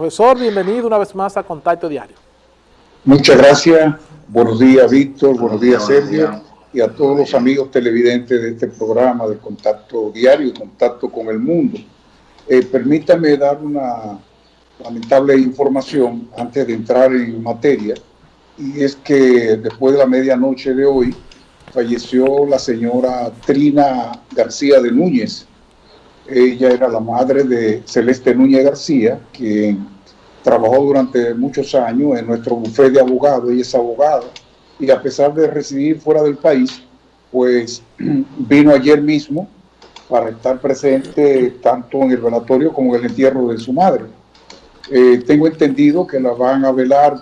Profesor, bienvenido una vez más a Contacto Diario. Muchas gracias. Buenos días, Víctor. Buenos días, Sergio. Y a todos los amigos televidentes de este programa de Contacto Diario, Contacto con el Mundo. Eh, permítame dar una lamentable información antes de entrar en materia. Y es que después de la medianoche de hoy falleció la señora Trina García de Núñez, ella era la madre de Celeste Núñez García, quien trabajó durante muchos años en nuestro bufete de abogados. Ella es abogada y a pesar de residir fuera del país, pues vino ayer mismo para estar presente tanto en el velatorio como en el entierro de su madre. Eh, tengo entendido que la van a velar,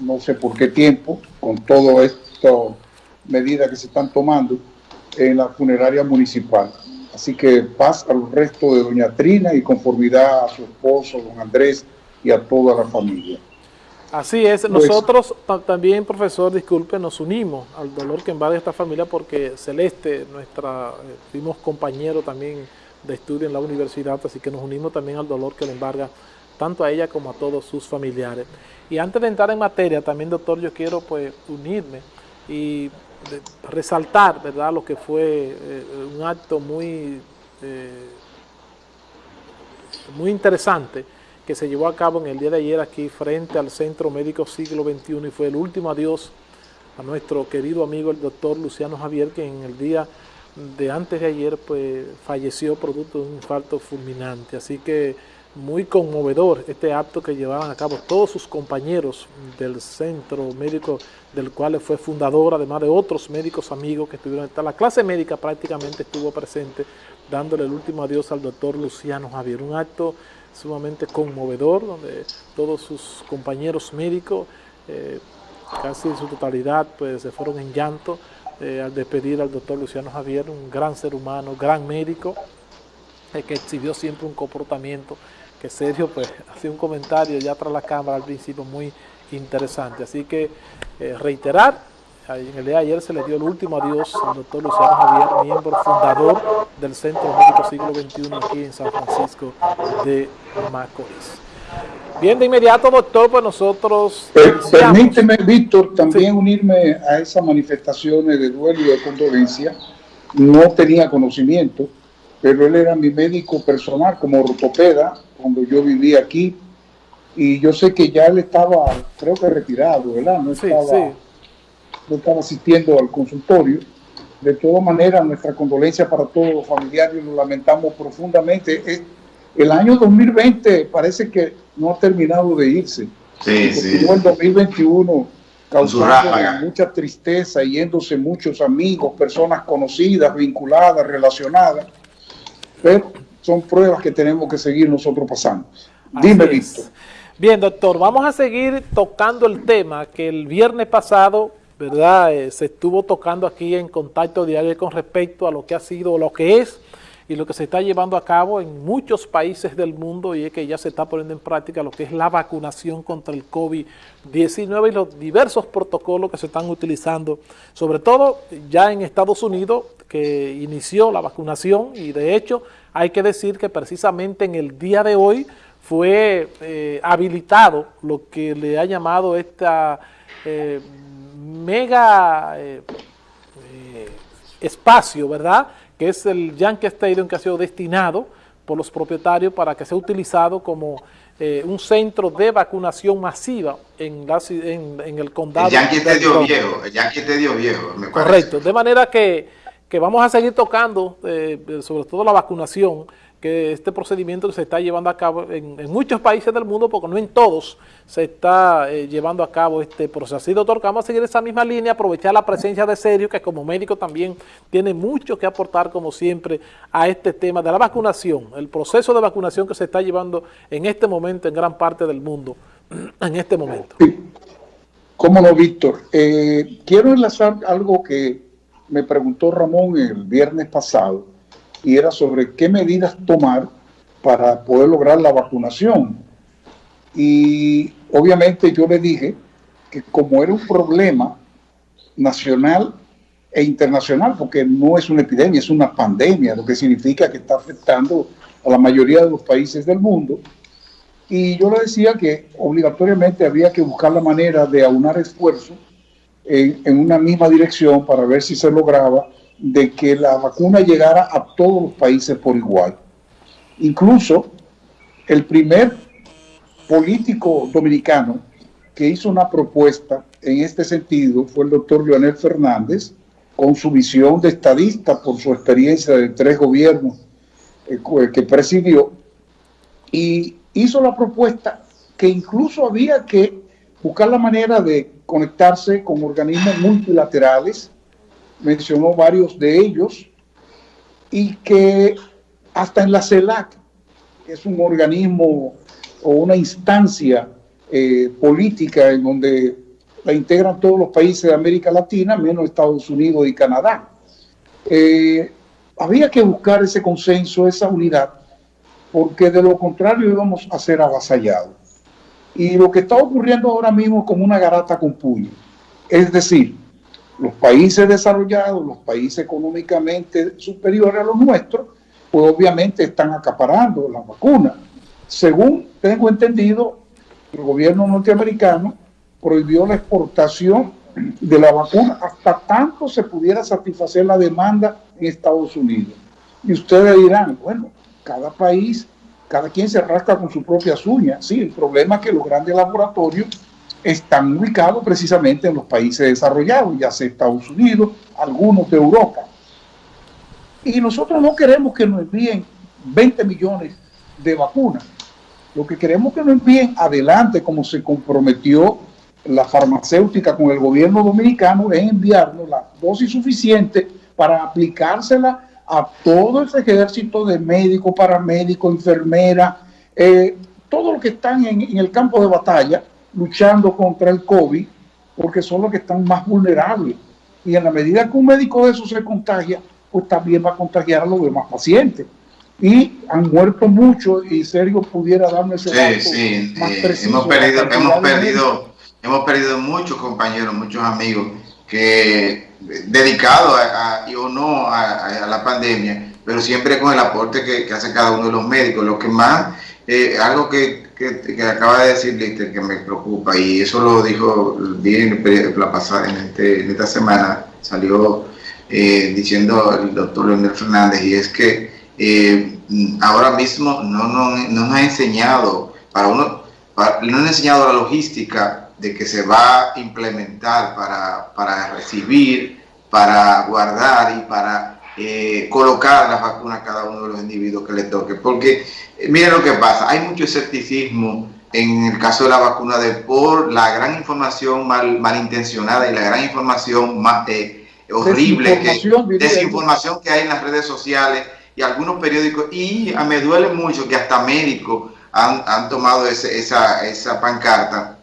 no sé por qué tiempo, con todas estas medidas que se están tomando en la funeraria municipal. Así que paz al resto de doña Trina y conformidad a su esposo, don Andrés, y a toda la familia. Así es, pues, nosotros también, profesor, disculpe, nos unimos al dolor que invade esta familia porque Celeste, nuestra, eh, fuimos compañeros también de estudio en la universidad, así que nos unimos también al dolor que le embarga tanto a ella como a todos sus familiares. Y antes de entrar en materia, también, doctor, yo quiero pues unirme y resaltar ¿verdad? lo que fue eh, un acto muy, eh, muy interesante que se llevó a cabo en el día de ayer aquí frente al Centro Médico Siglo XXI y fue el último adiós a nuestro querido amigo el doctor Luciano Javier que en el día de antes de ayer pues falleció producto de un infarto fulminante. Así que muy conmovedor este acto que llevaban a cabo todos sus compañeros del centro médico del cual fue fundador, además de otros médicos amigos que estuvieron, la clase médica prácticamente estuvo presente dándole el último adiós al doctor Luciano Javier, un acto sumamente conmovedor donde todos sus compañeros médicos eh, casi en su totalidad pues se fueron en llanto eh, al despedir al doctor Luciano Javier, un gran ser humano, gran médico, eh, que exhibió siempre un comportamiento que Sergio pues hacía un comentario ya tras la cámara al principio muy interesante. Así que eh, reiterar, en el día de ayer se le dio el último adiós al doctor Luciano Javier, miembro fundador del Centro Médico Siglo XXI aquí en San Francisco de Macorís. Bien, de inmediato, doctor, pues nosotros... permíteme, Víctor, también unirme a esas manifestaciones de duelo y de condolencia. No tenía conocimiento, pero él era mi médico personal como ortopeda cuando yo vivía aquí y yo sé que ya él estaba, creo que retirado, ¿verdad? No estaba, No estaba asistiendo al consultorio. De todas maneras, nuestra condolencia para todos los familiares, lo lamentamos profundamente. El año 2020 parece que no ha terminado de irse. Sí, sí. El 2021 causando mucha tristeza, yéndose muchos amigos, personas conocidas, vinculadas, relacionadas. Pero son pruebas que tenemos que seguir nosotros pasando. Dime, Víctor. Bien, doctor, vamos a seguir tocando el tema que el viernes pasado, ¿verdad?, eh, se estuvo tocando aquí en Contacto Diario con respecto a lo que ha sido, lo que es y lo que se está llevando a cabo en muchos países del mundo y es que ya se está poniendo en práctica lo que es la vacunación contra el COVID-19 y los diversos protocolos que se están utilizando, sobre todo ya en Estados Unidos, que inició la vacunación y de hecho hay que decir que precisamente en el día de hoy fue eh, habilitado lo que le ha llamado esta eh, mega eh, espacio, ¿verdad?, que es el Yankee Stadium que ha sido destinado por los propietarios para que sea utilizado como un centro de vacunación masiva en, en, el condado. El Yankee Stadium viejo, el Yankee Stadium viejo, me Correcto, de manera que que vamos a seguir tocando, eh, sobre todo la vacunación, este procedimiento se está llevando a cabo en, muchos países del mundo, porque no en todos se está eh, llevando a cabo este proceso. Así, doctor, vamos a seguir esa misma línea, aprovechar la presencia de Sergio, que como médico también tiene mucho que aportar, como siempre, a este tema de la vacunación, el proceso de vacunación que se está llevando en este momento en gran parte del mundo, en este momento. Cómo no, Víctor. Eh, quiero enlazar algo que me preguntó Ramón el viernes pasado y era sobre qué medidas tomar para poder lograr la vacunación. Y obviamente yo le dije que como era un problema nacional e internacional, porque no es una epidemia, es una pandemia, lo que significa que está afectando a la mayoría de los países del mundo, Y yo le decía que obligatoriamente había que buscar la manera de aunar esfuerzos en, en, una misma dirección para ver si se lograba de que la vacuna llegara a todos los países por igual. Incluso el primer político dominicano que hizo una propuesta en este sentido fue el doctor Leonel Fernández, con su visión de estadista por su experiencia de tres gobiernos eh, que presidió, y hizo la propuesta que incluso había que buscar la manera de conectarse con organismos multilaterales, mencionó varios de ellos, y que hasta en la CELAC, que es un organismo o una instancia eh, política en donde la integran todos los países de América Latina, menos Estados Unidos y Canadá. Eh, había que buscar ese consenso, esa unidad, porque de lo contrario íbamos a ser avasallados. Y lo que está ocurriendo ahora mismo es como una garata con puño. Es decir, los países desarrollados, los países económicamente superiores a los nuestros, pues obviamente están acaparando la vacuna. Según tengo entendido, el gobierno norteamericano prohibió la exportación de la vacuna hasta tanto se pudiera satisfacer la demanda en Estados Unidos. Y ustedes dirán, bueno, cada país, cada quien se rasca con su propia uñas. Sí, el problema es que los grandes laboratorios están ubicados precisamente en los países desarrollados, ya sea Estados Unidos, algunos de Europa. Y nosotros no queremos que nos envíen 20 millones de vacunas. Lo que queremos que nos envíen adelante, como se comprometió la farmacéutica con el gobierno dominicano, es enviarnos la dosis suficiente para aplicársela a todo ese ejército de médicos, paramédicos, enfermeras, eh, todos los que están en, el campo de batalla luchando contra el COVID, porque son los que están más vulnerables. Y en la medida que un médico de eso se contagia, pues también va a contagiar a los demás pacientes. Y han muerto muchos y Sergio pudiera darme ese dato sí, más preciso. Hemos perdido, hemos perdido, hemos perdido muchos compañeros, muchos amigos que dedicados a, o no a, la pandemia, pero siempre con el aporte que, hace cada uno de los médicos. Lo que más, eh, algo que, que, acaba de decir Lister, que me preocupa, y eso lo dijo bien la pasada, en, este, en esta semana, salió eh, diciendo el doctor Leonel Fernández, y es que eh, ahora mismo no, no, no, nos ha enseñado, para uno, no nos ha enseñado la logística de que se va a implementar para, para recibir, para guardar y para eh, colocar las vacunas a cada uno de los individuos que le toque. Porque miren lo que pasa, hay mucho escepticismo en el caso de la vacuna de por la gran información mal, malintencionada y la gran información más, horrible, desinformación, que, desinformación que hay en las redes sociales y algunos periódicos, y me duele mucho que hasta médicos han, han tomado ese, esa, esa pancarta.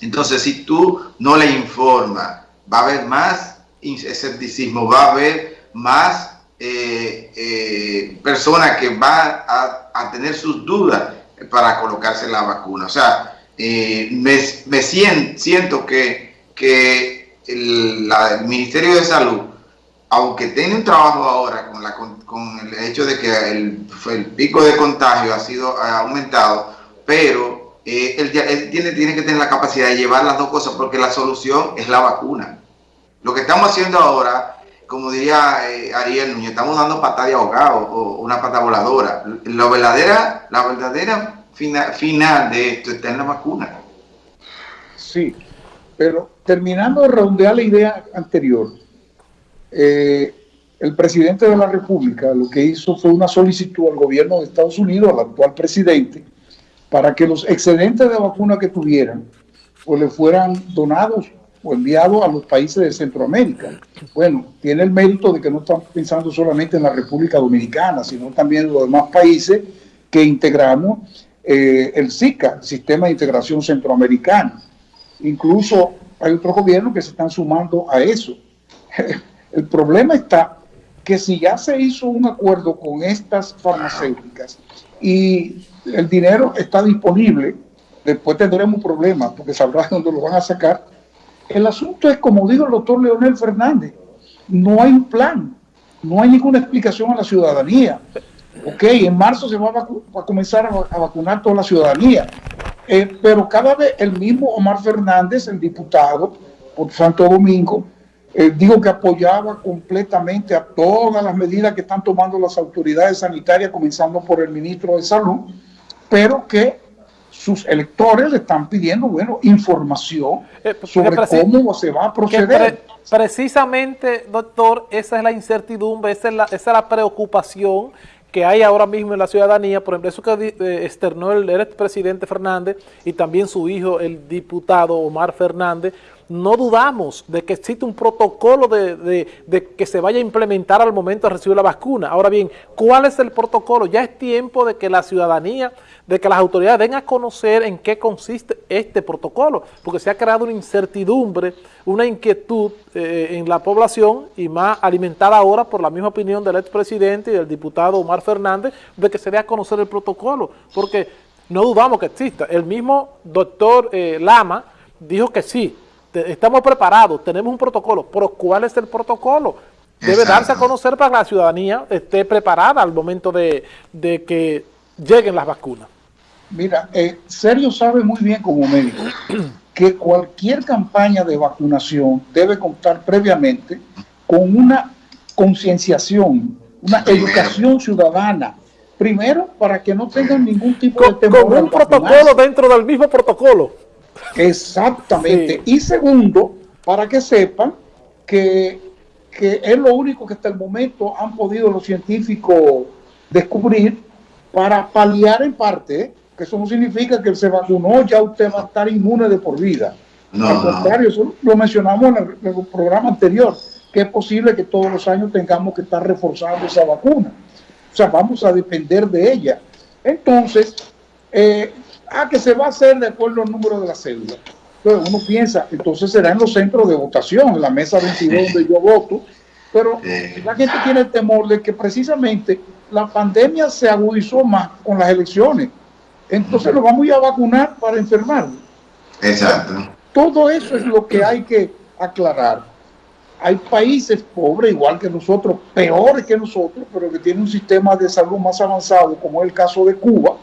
Entonces, si tú no le informas, va a haber más escepticismo, va a haber más eh, eh, personas que van a, a, tener sus dudas para colocarse la vacuna. O sea, eh, me, me siento, siento que, que el, Ministerio de Salud, aunque tiene un trabajo ahora con, la, con, el hecho de que el, el, pico de contagio ha sido ha aumentado, pero eh, él, él, tiene, tiene que tener la capacidad de llevar las dos cosas porque la solución es la vacuna. Lo que estamos haciendo ahora, como diría eh, Ariel estamos dando patada de ahogado o una pata voladora. La verdadera, la verdadera fina, final de esto está en la vacuna. Sí, pero terminando de redondear la idea anterior, eh, el presidente de la República lo que hizo fue una solicitud al gobierno de Estados Unidos, al actual presidente, para que los excedentes de vacuna que tuvieran, pues le fueran donados o enviados a los países de Centroamérica. Bueno, tiene el mérito de que no estamos pensando solamente en la República Dominicana, sino también en los demás países que integramos eh, el SICA, Sistema de Integración Centroamericano. Incluso hay otros gobiernos que se están sumando a eso. El problema está que si ya se hizo un acuerdo con estas farmacéuticas y el dinero está disponible, después tendremos problemas porque sabrás dónde lo van a sacar. El asunto es, como dijo el doctor Leonel Fernández, no hay un plan, no hay ninguna explicación a la ciudadanía. Ok, en marzo se va a, comenzar a, vacunar toda la ciudadanía. Eh, pero cada vez el mismo Omar Fernández, el diputado por Santo Domingo, eh, dijo que apoyaba completamente a todas las medidas que están tomando las autoridades sanitarias, comenzando por el ministro de Salud, pero que sus electores le están pidiendo, bueno, información eh, sobre cómo se va a proceder. precisamente, doctor, esa es la incertidumbre, esa es la, esa es la preocupación que hay ahora mismo en la ciudadanía, por ejemplo, eso que eh, externó el, el expresidente Fernández y también su hijo, el diputado Omar Fernández, no dudamos de que existe un protocolo de, que se vaya a implementar al momento de recibir la vacuna. Ahora bien, ¿cuál es el protocolo? Ya es tiempo de que la ciudadanía, de que las autoridades den a conocer en qué consiste este protocolo, porque se ha creado una incertidumbre, una inquietud eh, en la población y más alimentada ahora por la misma opinión del expresidente y del diputado Omar Fernández de que se dé a conocer el protocolo, porque no dudamos que exista. El mismo doctor eh, Lama dijo que sí, estamos preparados, tenemos un protocolo, pero ¿cuál es el protocolo? Debe darse a conocer para que la ciudadanía esté preparada al momento de, que lleguen las vacunas. Mira, eh, Sergio sabe muy bien como médico que cualquier campaña de vacunación debe contar previamente con una concienciación, una educación ciudadana. Primero, para que no tengan ningún tipo de temor. Con un protocolo dentro del mismo protocolo. Exactamente. Y segundo, para que sepan que, es lo único que hasta el momento han podido los científicos descubrir para paliar en parte, que eso no significa que se vacunó, ya usted va a estar inmune de por vida. Al contrario, eso lo mencionamos en el, en el, programa anterior, que es posible que todos los años tengamos que estar reforzando esa vacuna. O sea, vamos a depender de ella. Entonces, eh, ah, que se va a hacer de acuerdo al número de la cédula. Entonces uno piensa, entonces será en los centros de votación, en la mesa 22 donde yo voto, pero la gente tiene el temor de que precisamente la pandemia se agudizó más con las elecciones. Entonces lo vamos a, a vacunar para enfermar. Exacto. todo eso es lo que hay que aclarar. Hay países pobres, igual que nosotros, peores que nosotros, pero que tienen un sistema de salud más avanzado, como es el caso de Cuba,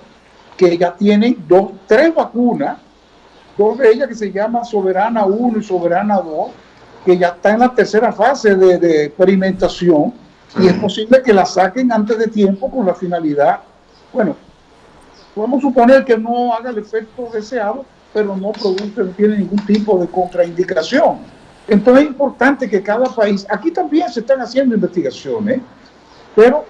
que ya tienen dos, tres vacunas, dos de ellas que se llaman Soberana 1 y Soberana 2, que ya está en la tercera fase de, experimentación y es posible que la saquen antes de tiempo con la finalidad, bueno, podemos suponer que no haga el efecto deseado, pero no produce, no tiene ningún tipo de contraindicación. Entonces es importante que cada país, aquí también se están haciendo investigaciones, pero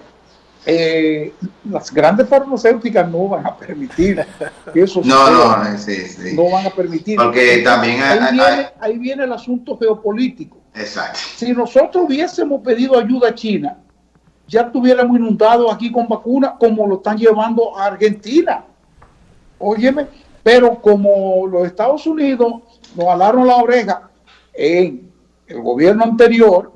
eh, las grandes farmacéuticas no van a permitir que eso no, no, sí, sí. no van a permitir. Porque también ahí, viene, ahí viene el asunto geopolítico. Exacto. Si nosotros hubiésemos pedido ayuda a China, ya estuviéramos inundados aquí con vacunas como lo están llevando a Argentina. Óyeme, pero como los Estados Unidos nos alaron la oreja en el gobierno anterior,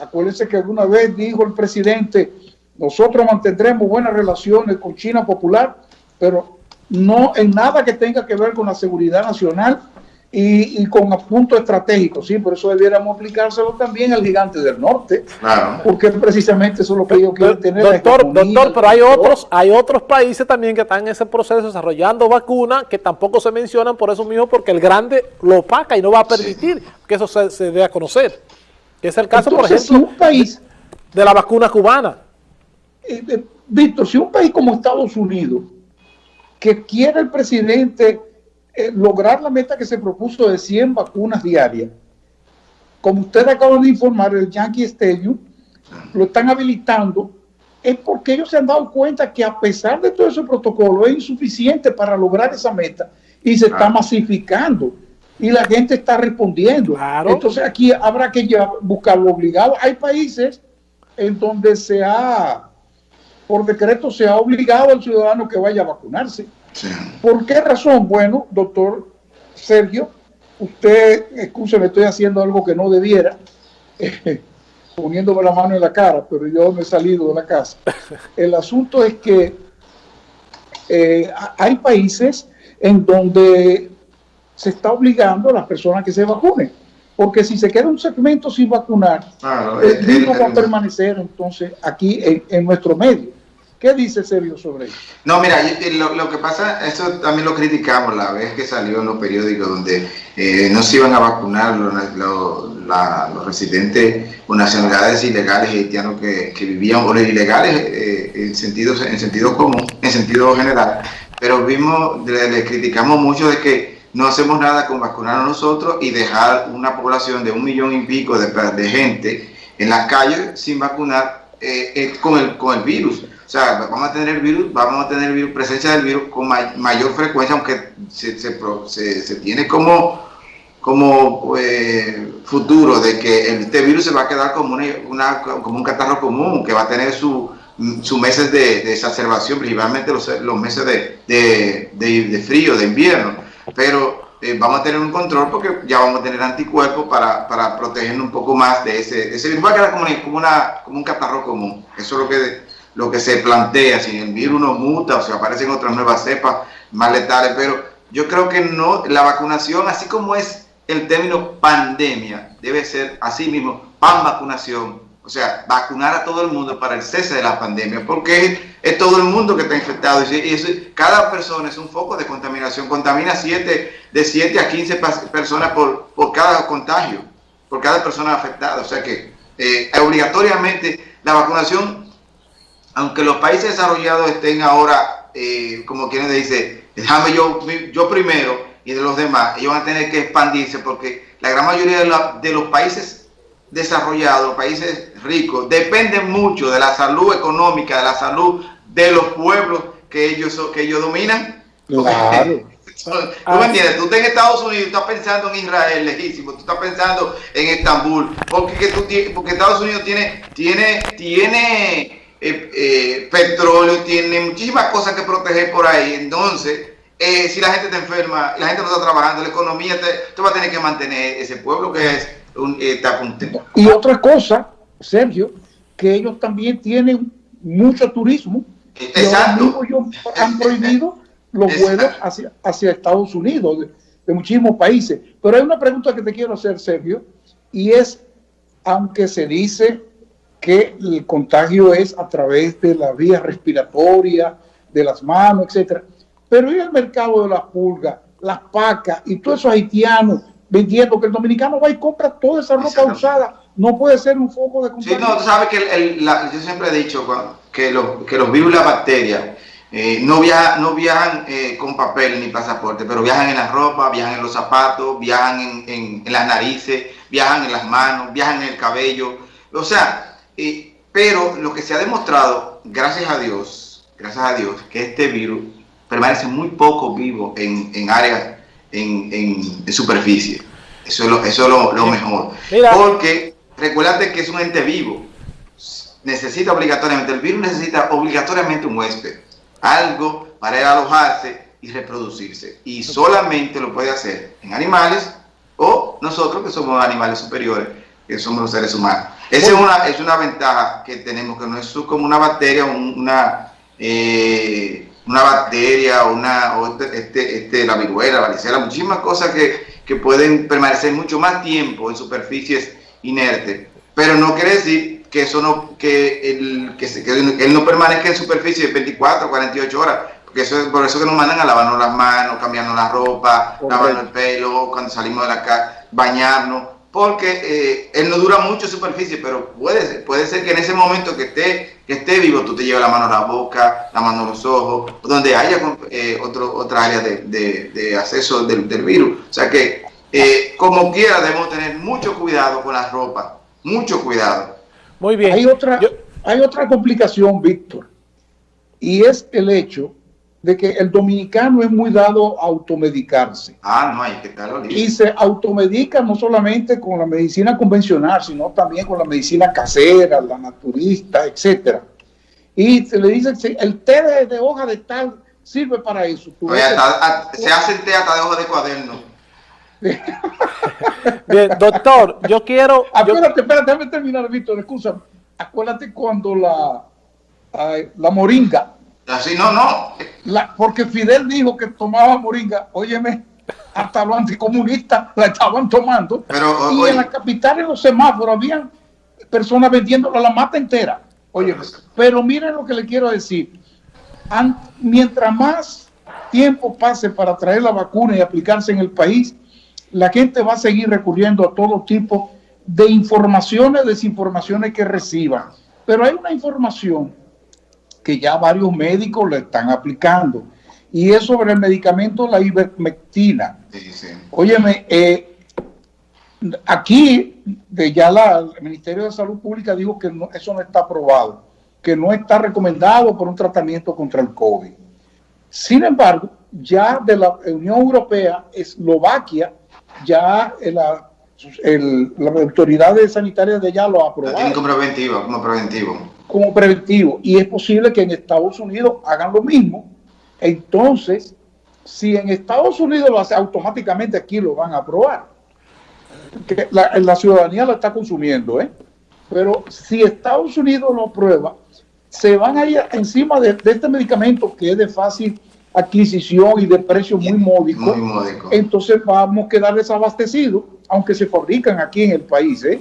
acuérdense que alguna vez dijo el presidente, nosotros mantendremos buenas relaciones con China Popular, pero no en nada que tenga que ver con la seguridad nacional y, con puntos estratégicos. Sí, por eso debiéramos aplicárselo también al gigante del norte, porque precisamente eso es lo que ellos quieren tener. Doctor, doctor pero hay otros, hay otros países también que están en ese proceso desarrollando vacunas que tampoco se mencionan por eso mismo, porque el grande lo opaca y no va a permitir que eso se, dé a conocer. Que es el caso, por ejemplo, un país, de la vacuna cubana. Eh, eh, Víctor, si un país como Estados Unidos, que quiere el presidente eh, lograr la meta que se propuso de 100 vacunas diarias, como ustedes acaban de informar, el Yankee Stadium, lo están habilitando, es porque ellos se han dado cuenta que a pesar de todo ese protocolo es insuficiente para lograr esa meta y se está masificando y la gente está respondiendo. Entonces aquí habrá que buscarlo obligado. Hay países en donde se ha por decreto se ha obligado al ciudadano que vaya a vacunarse. ¿Por qué razón? Bueno, doctor Sergio, usted, me estoy haciendo algo que no debiera, poniéndome la mano en la cara, pero yo me he salido de la casa. El asunto es que eh, hay países en donde se está obligando a las personas que se vacunen. Porque si se queda un segmento sin vacunar, el virus va a permanecer entonces aquí en, nuestro medio. ¿Qué dice Sergio sobre eso? No, mira, lo, que pasa, eso también lo criticamos la vez que salió en los periódicos donde eh, no se iban a vacunar los, residentes con nacionalidades ilegales haitianos que, vivían, o los ilegales eh, en, sentido, en sentido común, en sentido general, pero vimos, le, criticamos mucho de que no hacemos nada con vacunar a nosotros y dejar una población de un millón y pico de, de gente en las calles sin vacunar eh, con, el, con el virus. O sea, vamos a tener virus, vamos a tener virus, presencia del virus con mayor frecuencia, aunque se, se, tiene como, como eh, futuro de que este virus se va a quedar como, una, como un catarro común, que va a tener sus su meses de, exacerbación, principalmente los, meses de, de, frío, de invierno. Pero eh, vamos a tener un control porque ya vamos a tener anticuerpos para, protegernos un poco más de ese, ese virus. Va a quedar como, como, una, como un catarro común. Eso es lo que lo que se plantea, si el virus no muta o si aparecen otras nuevas cepas más letales, pero yo creo que no, la vacunación, así como es el término pandemia, debe ser así mismo, pan vacunación, o sea, vacunar a todo el mundo para el cese de la pandemia, porque es, todo el mundo que está infectado y, cada persona es un foco de contaminación, contamina siete, de 7 a 15 personas por, por cada contagio, por cada persona afectada, o sea que eh, obligatoriamente la vacunación aunque los países desarrollados estén ahora, eh, como quienes dice, déjame yo, yo primero y de los demás, ellos van a tener que expandirse porque la gran mayoría de, los países desarrollados, países ricos, dependen mucho de la salud económica, de la salud de los pueblos que ellos, que ellos dominan. Claro. ¿Tú me entiendes? Tú estás en Estados Unidos, estás pensando en Israel, lejísimo, tú estás pensando en Estambul, porque, tú, porque Estados Unidos tiene, tiene, tiene eh, eh, petróleo, tiene muchísimas cosas que proteger por ahí. Entonces, eh, si la gente está enferma, la gente no está trabajando, la economía, te, va a tener que mantener ese pueblo que es un, está contento. Y otra cosa, Sergio, que ellos también tienen mucho turismo. Exacto. ellos han prohibido los vuelos hacia, hacia Estados Unidos, de, de muchísimos países. Pero hay una pregunta que te quiero hacer, Sergio, y es, aunque se dice que el contagio es a través de la vía respiratoria, de las manos, etcétera. Pero en el mercado de las pulgas, las pacas y todos esos haitianos vendiendo que el dominicano va y compra toda esa ropa usada, no puede ser un foco de contagio. Sí, no, tú sabes que yo siempre he dicho que, que los virus y las bacterias eh, no, viajan, no viajan eh, con papel ni pasaporte, pero viajan en la ropa, viajan en los zapatos, viajan en, en, en las narices, viajan en las manos, viajan en el cabello. O sea, pero lo que se ha demostrado, gracias a Dios, gracias a Dios, que este virus permanece muy poco vivo en, en áreas, en, en, superficie. Eso es lo, eso es lo, mejor. Porque recuérdate que es un ente vivo. Necesita obligatoriamente, el virus necesita obligatoriamente un huésped. Algo para alojarse y reproducirse. Y solamente lo puede hacer en animales o nosotros que somos animales superiores, que somos los seres humanos. Esa es una, es una ventaja que tenemos, que no es como una bacteria, una, eh, una bacteria, una, o este, este, este, la viruela, la varicela, muchísimas cosas que, que pueden permanecer mucho más tiempo en superficies inertes. Pero no quiere decir que eso no, que, el, que, se, que él no permanezca en superficie 24, 48 horas, porque eso es por eso que nos mandan a lavarnos las manos, cambiarnos la ropa, lavarnos el pelo, cuando salimos de la casa, bañarnos porque eh, él no dura mucho superficie, pero puede ser, puede ser que en ese momento que esté, que esté vivo, tú te lleves la mano a la boca, la mano a los ojos, donde haya eh, otro, otra área de, acceso del, virus. O sea que, eh, como quiera, debemos tener mucho cuidado con la ropa, mucho cuidado. Muy bien. Hay otra, hay otra complicación, Víctor, y es el hecho de que el dominicano es muy dado a automedicarse. Ah, no, hay que estar Y se automedica no solamente con la medicina convencional, sino también con la medicina casera, la naturista, etcétera. Y se le dice, el té de, hoja de tal sirve para eso. se hace té hasta de hoja de cuaderno. Bien, doctor, yo quiero... Acuérdate, espérate, déjame terminar, Víctor, excusa. Acuérdate cuando la, la moringa Así no, no. porque Fidel dijo que tomaba moringa, óyeme, hasta los anticomunistas la estaban tomando. Pero, y en la capital, en los semáforos, habían personas vendiéndola la mata entera. Oye, pero miren lo que le quiero decir. mientras más tiempo pase para traer la vacuna y aplicarse en el país, la gente va a seguir recurriendo a todo tipo de informaciones, desinformaciones que reciban. Pero hay una información que ya varios médicos le están aplicando y es sobre el medicamento la ivermectina. Sí, Óyeme, eh, aquí de ya la, el Ministerio de Salud Pública dijo que eso no está aprobado, que no está recomendado por un tratamiento contra el COVID. Sin embargo, ya de la Unión Europea, Eslovaquia, ya la, las autoridades sanitarias de allá lo aprobaron. como preventivo, como preventivo. Como preventivo. Y es posible que en Estados Unidos hagan lo mismo. Entonces, si en Estados Unidos lo hace, automáticamente aquí lo van a aprobar que la, ciudadanía lo está consumiendo, ¿eh? Pero si Estados Unidos lo aprueba, se van a ir encima de, este medicamento que es de fácil adquisición y de precio muy módico, entonces vamos a quedar desabastecidos, aunque se fabrican aquí en el país. ¿eh?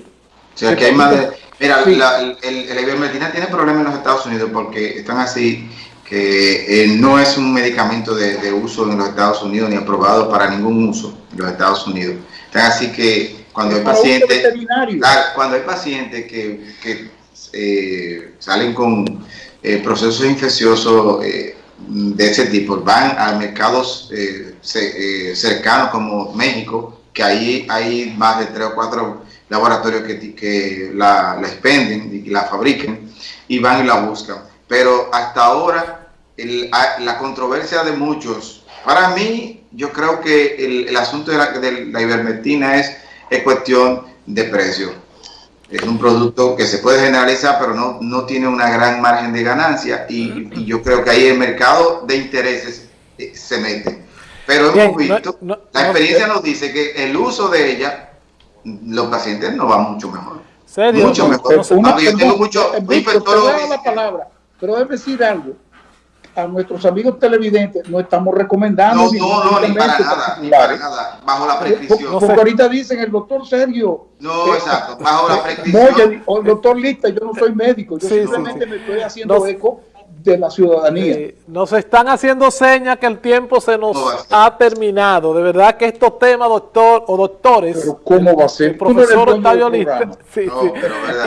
O sea, que hay más de... Mira, la, el, ivermectina tiene problemas en los Estados Unidos porque están así que eh, no es un medicamento de, de, uso en los Estados Unidos ni aprobado para ningún uso en los Estados Unidos. Están así que cuando hay pacientes, cuando hay pacientes que, eh, salen con eh, procesos infecciosos de ese tipo, van a mercados cercanos como México, que ahí hay más de tres o cuatro laboratorios que, que la, la expenden y la fabriquen y van y la buscan. Pero hasta ahora la controversia de muchos, para mí yo creo que el, asunto de la, de la ivermectina es es cuestión de precio. Es un producto que se puede generalizar, pero no, no tiene una gran margen de ganancia y, yo creo que ahí el mercado de intereses eh, se mete. Pero hemos visto, la experiencia nos dice que el uso de ella, los pacientes no van mucho mejor. ¿Serio? Mucho mejor. yo tengo mucho, la palabra, pero debe decir algo a nuestros amigos televidentes no estamos recomendando. No, no, ni para nada, ni para nada, bajo la prescripción. Porque ahorita dicen el doctor Sergio. No, exacto, bajo la prescripción. o el doctor Lista, yo no soy médico, yo simplemente me estoy haciendo eco de la ciudadanía. Nos están haciendo señas que el tiempo se nos ha terminado. De verdad que estos temas, doctor o doctores, ¿Pero ¿cómo va a ser? El profesor Octavio Lista, sí, sí,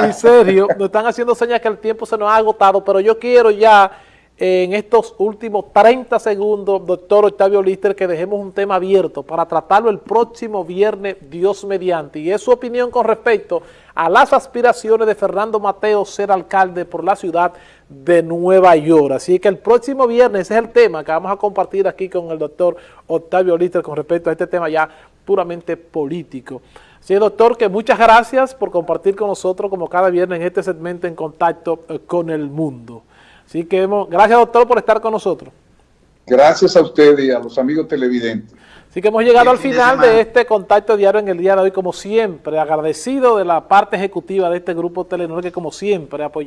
en serio, nos están haciendo señas que el tiempo se nos ha agotado, pero yo quiero ya en estos últimos 30 segundos, doctor Octavio Lister, que dejemos un tema abierto para tratarlo el próximo viernes, Dios mediante. Y es su opinión con respecto a las aspiraciones de Fernando Mateo ser alcalde por la ciudad de Nueva York. Así que el próximo viernes ese es el tema que vamos a compartir aquí con el doctor Octavio Lister con respecto a este tema ya puramente político. Sí, doctor, que muchas gracias por compartir con nosotros como cada viernes en este segmento en contacto eh, con el mundo. Así que hemos, gracias doctor por estar con nosotros. Gracias a usted y a los amigos televidentes. Así que hemos llegado al final de, este contacto diario en el día de hoy, como siempre, agradecido de la parte ejecutiva de este grupo Telenor que como siempre apoyó.